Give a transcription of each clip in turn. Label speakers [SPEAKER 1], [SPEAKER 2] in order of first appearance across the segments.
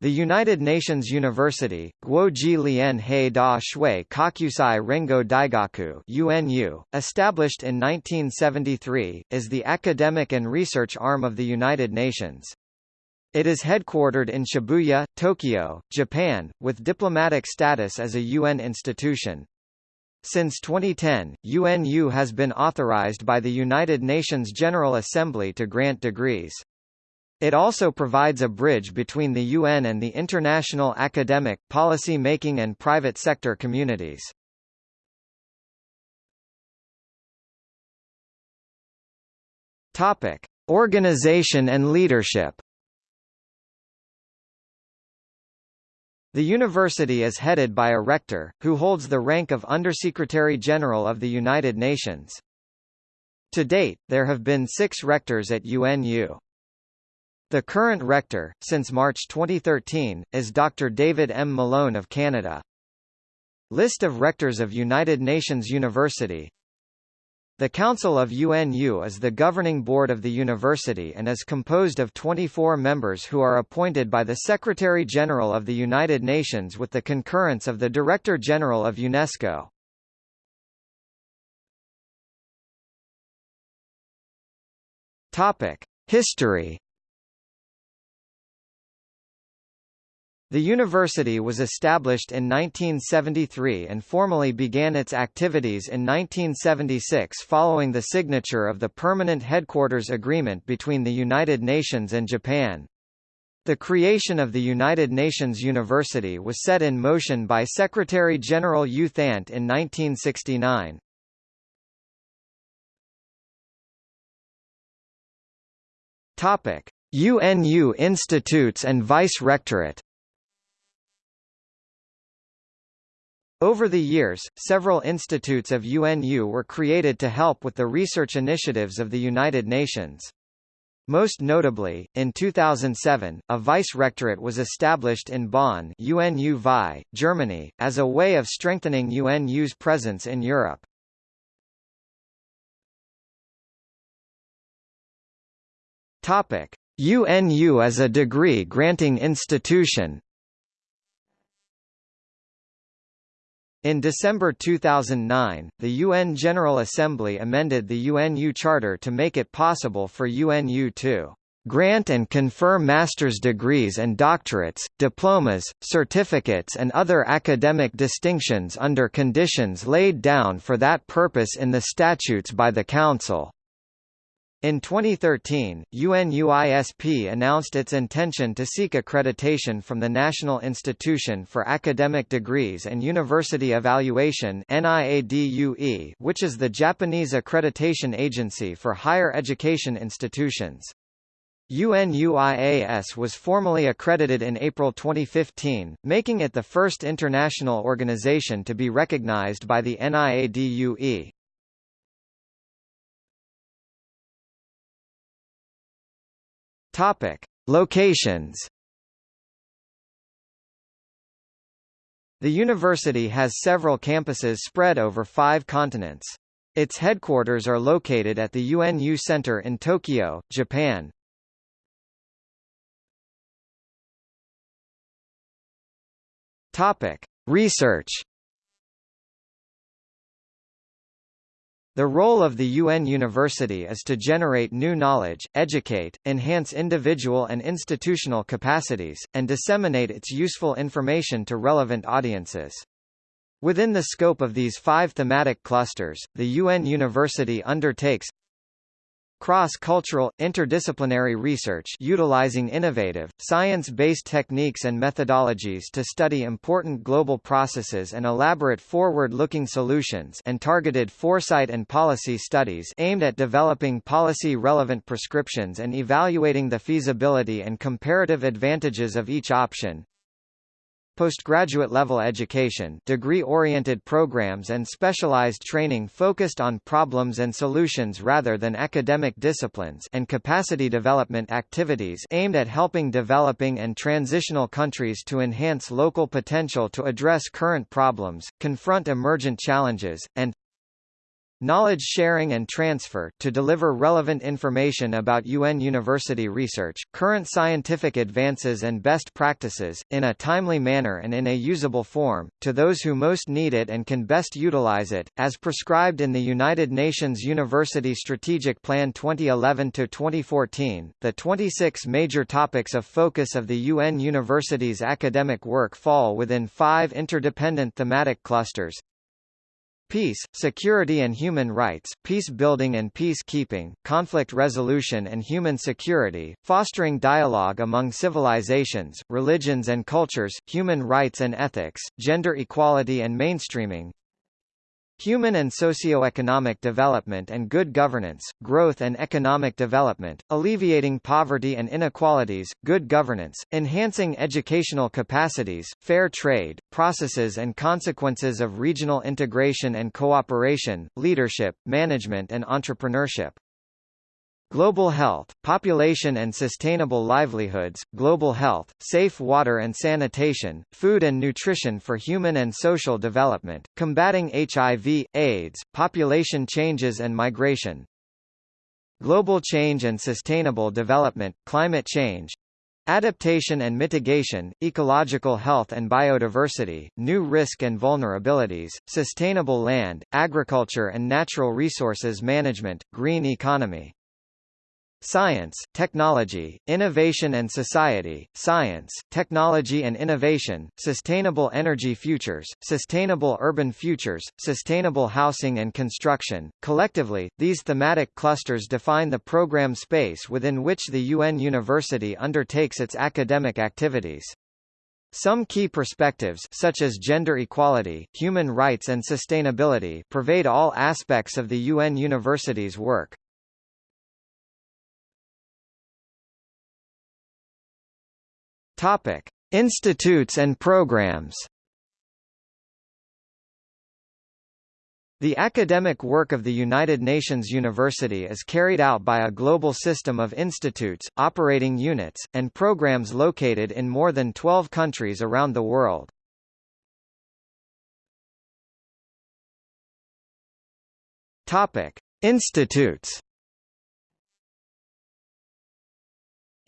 [SPEAKER 1] The United Nations University, Guoji Lian He Da Shui Kakusai Rengo Daigaku UNU, established in 1973, is the academic and research arm of the United Nations. It is headquartered in Shibuya, Tokyo, Japan, with diplomatic status as a UN institution. Since 2010, UNU has been authorized by the United Nations General Assembly to grant degrees. It also provides a bridge between the UN and the international academic, policy-making and private sector communities. Topic: Organization and leadership. The university is headed by a rector, who holds the rank of Undersecretary General of the United Nations. To date, there have been six rectors at UNU. The current rector, since March 2013, is Dr. David M. Malone of Canada. List of rectors of United Nations University The Council of UNU is the governing board of the university and is composed of 24 members who are appointed by the Secretary-General of the United Nations with the concurrence of the Director-General of UNESCO. History The university was established in 1973 and formally began its activities in 1976 following the signature of the Permanent Headquarters Agreement between the United Nations and Japan. The creation of the United Nations University was set in motion by Secretary-General U Thant in 1969. UNU institutes and vice-rectorate Over the years, several institutes of UNU were created to help with the research initiatives of the United Nations. Most notably, in 2007, a vice-rectorate was established in Bonn UNU VI, Germany, as a way of strengthening UNU's presence in Europe. UNU as a degree-granting institution In December 2009, the UN General Assembly amended the UNU Charter to make it possible for UNU to grant and confer master's degrees and doctorates, diplomas, certificates and other academic distinctions under conditions laid down for that purpose in the statutes by the Council. In 2013, UNUISP announced its intention to seek accreditation from the National Institution for Academic Degrees and University Evaluation which is the Japanese accreditation agency for higher education institutions. UNUIAS was formally accredited in April 2015, making it the first international organization to be recognized by the NIADUE. Topic: Locations. The university has several campuses spread over five continents. Its headquarters are located at the UNU Center in Tokyo, Japan. Topic: Research. The role of the UN University is to generate new knowledge, educate, enhance individual and institutional capacities, and disseminate its useful information to relevant audiences. Within the scope of these five thematic clusters, the UN University undertakes Cross-cultural, interdisciplinary research utilizing innovative, science-based techniques and methodologies to study important global processes and elaborate forward-looking solutions and targeted foresight and policy studies aimed at developing policy-relevant prescriptions and evaluating the feasibility and comparative advantages of each option postgraduate level education degree-oriented programs and specialized training focused on problems and solutions rather than academic disciplines and capacity development activities aimed at helping developing and transitional countries to enhance local potential to address current problems, confront emergent challenges, and knowledge sharing and transfer to deliver relevant information about UN university research, current scientific advances and best practices, in a timely manner and in a usable form, to those who most need it and can best utilize it, as prescribed in the United Nations University Strategic Plan 2011-2014. The 26 major topics of focus of the UN university's academic work fall within five interdependent thematic clusters, Peace, security and human rights, peace building and peacekeeping, conflict resolution and human security, fostering dialogue among civilizations, religions and cultures, human rights and ethics, gender equality and mainstreaming, Human and socio-economic development and good governance, growth and economic development, alleviating poverty and inequalities, good governance, enhancing educational capacities, fair trade, processes and consequences of regional integration and cooperation, leadership, management and entrepreneurship. Global health, population and sustainable livelihoods, global health, safe water and sanitation, food and nutrition for human and social development, combating HIV, AIDS, population changes and migration. Global change and sustainable development, climate change, Adaptation and mitigation, ecological health and biodiversity, new risk and vulnerabilities, sustainable land, agriculture and natural resources management, green economy. Science, Technology, Innovation and Society, Science, Technology and Innovation, Sustainable Energy Futures, Sustainable Urban Futures, Sustainable Housing and Construction. Collectively, these thematic clusters define the program space within which the UN University undertakes its academic activities. Some key perspectives such as gender equality, human rights and sustainability pervade all aspects of the UN University's work. Topic: Institutes and programs. The academic work of the United Nations University is carried out by a global system of institutes, operating units, and programs located in more than 12 countries around the world. Topic: Institutes.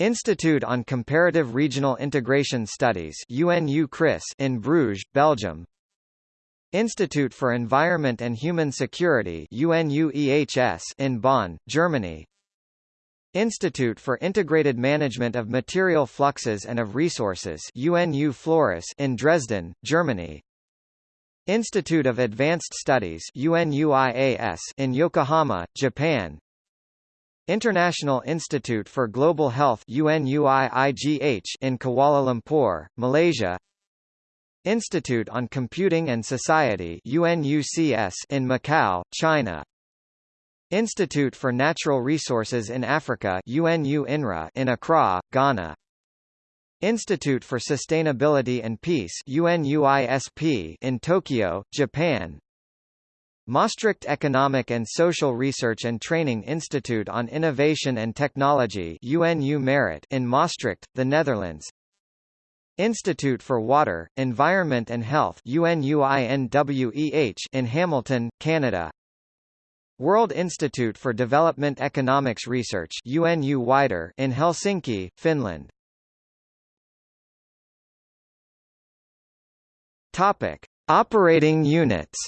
[SPEAKER 1] Institute on Comparative Regional Integration Studies UNU CRIS in Bruges, Belgium. Institute for Environment and Human Security UNUEHS in Bonn, Germany. Institute for Integrated Management of Material Fluxes and of Resources UNU Flores in Dresden, Germany. Institute of Advanced Studies UNUIAS in Yokohama, Japan International Institute for Global Health in Kuala Lumpur, Malaysia. Institute on Computing and Society in Macau, China. Institute for Natural Resources in Africa UNU INRA in Accra, Ghana. Institute for Sustainability and Peace in Tokyo, Japan Maastricht Economic and Social Research and Training Institute on Innovation and Technology UNU Merit in Maastricht, the Netherlands. Institute for Water, Environment and Health UNUINWEH in Hamilton, Canada. World Institute for Development Economics Research UNU Wider in Helsinki, Finland. Topic: Operating units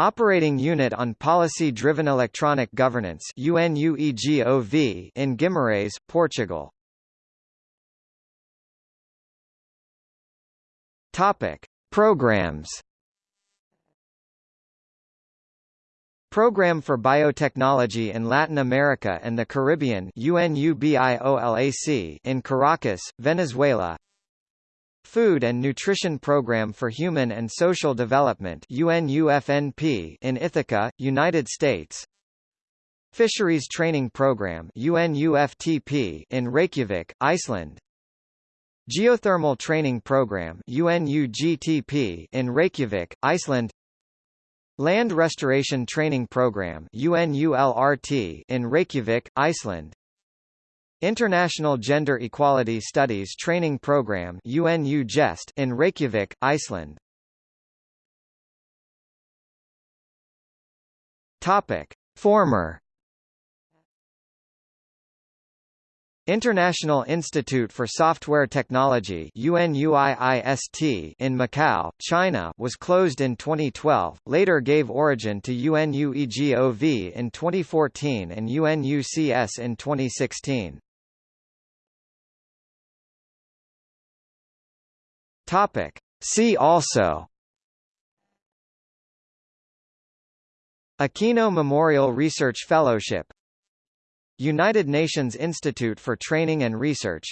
[SPEAKER 1] Operating Unit on Policy-Driven Electronic Governance in Guimarães, Portugal. Topic: Programs. Program for Biotechnology in Latin America and the Caribbean UNUBIOLAC in Caracas, Venezuela Food and Nutrition Program for Human and Social Development UNUFNP in Ithaca, United States. Fisheries Training Program UNUFTP in Reykjavik, Iceland. Geothermal Training Program UNUGTP in Reykjavik, Iceland. Land Restoration Training Program UNULRT in Reykjavik, Iceland International Gender Equality Studies Training Program UNU GEST in Reykjavik, Iceland Topic. Former International Institute for Software Technology UNUIIST in Macau, China was closed in 2012, later gave origin to UNUEGOV in 2014 and UNUCS in 2016. Topic. See also. Akino Memorial Research Fellowship. United Nations Institute for Training and Research.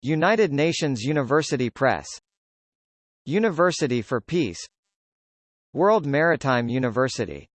[SPEAKER 1] United Nations University Press. University for Peace. World Maritime University